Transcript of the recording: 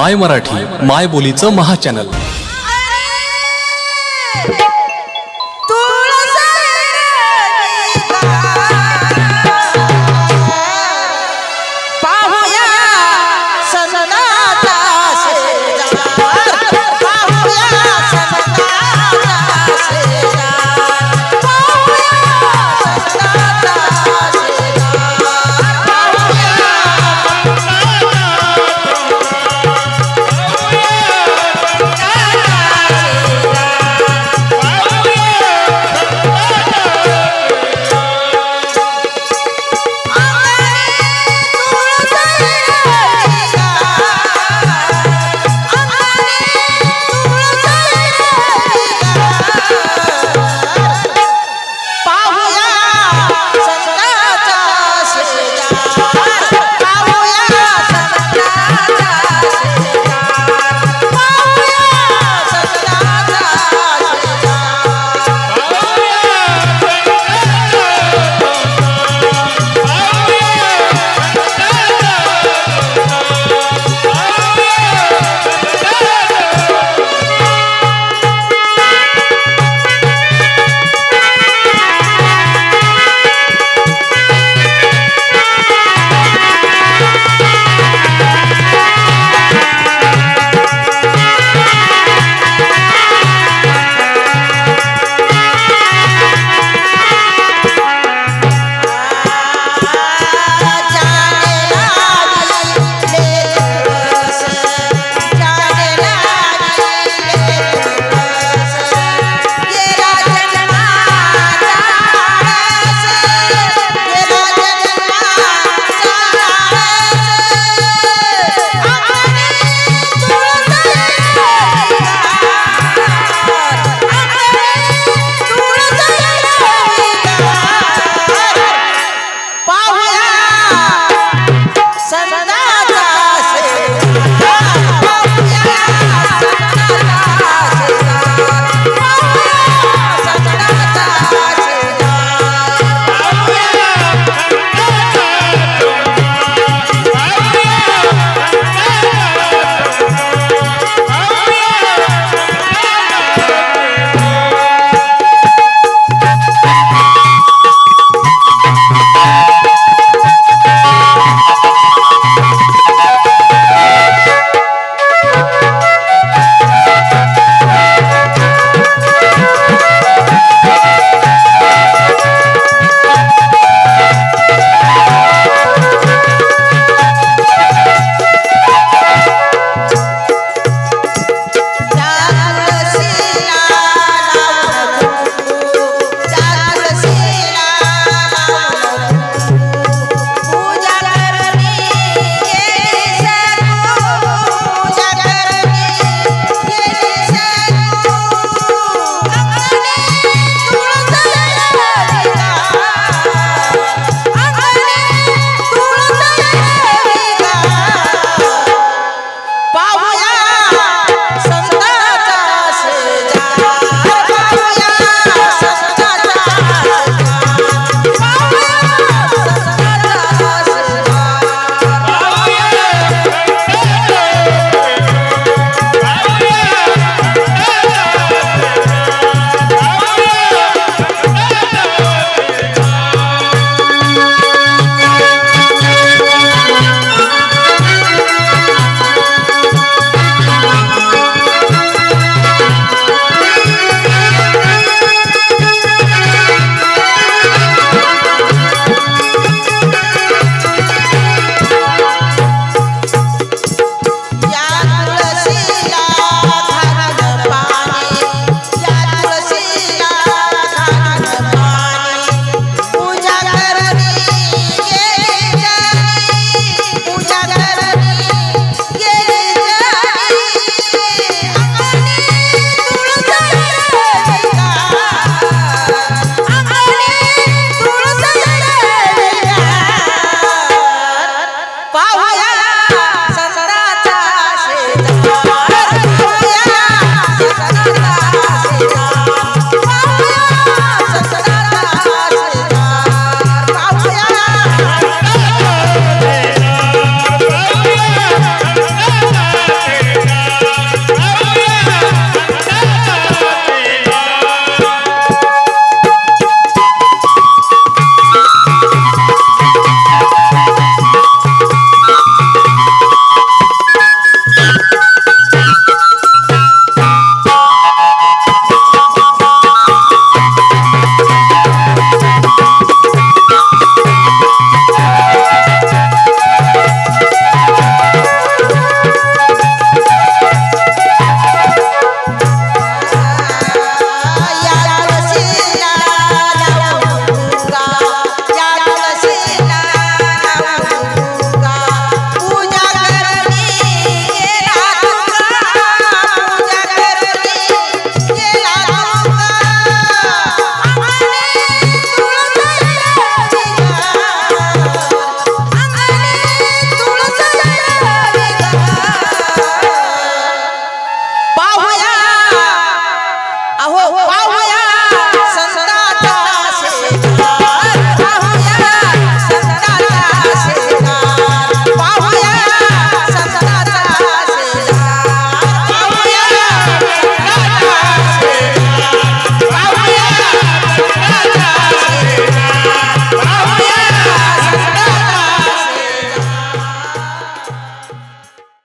माय मराठी माय बोलीचं महाचॅनल